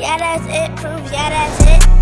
Yeah, that's it. Proof. Yeah, that's it.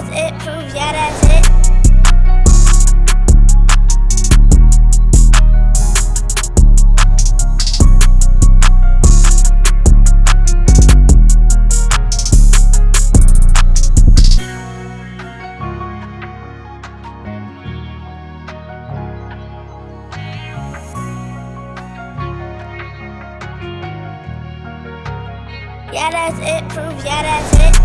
That's it. Proof. Yeah, that's it. Yeah, that's it. Proof. Yeah, that's it.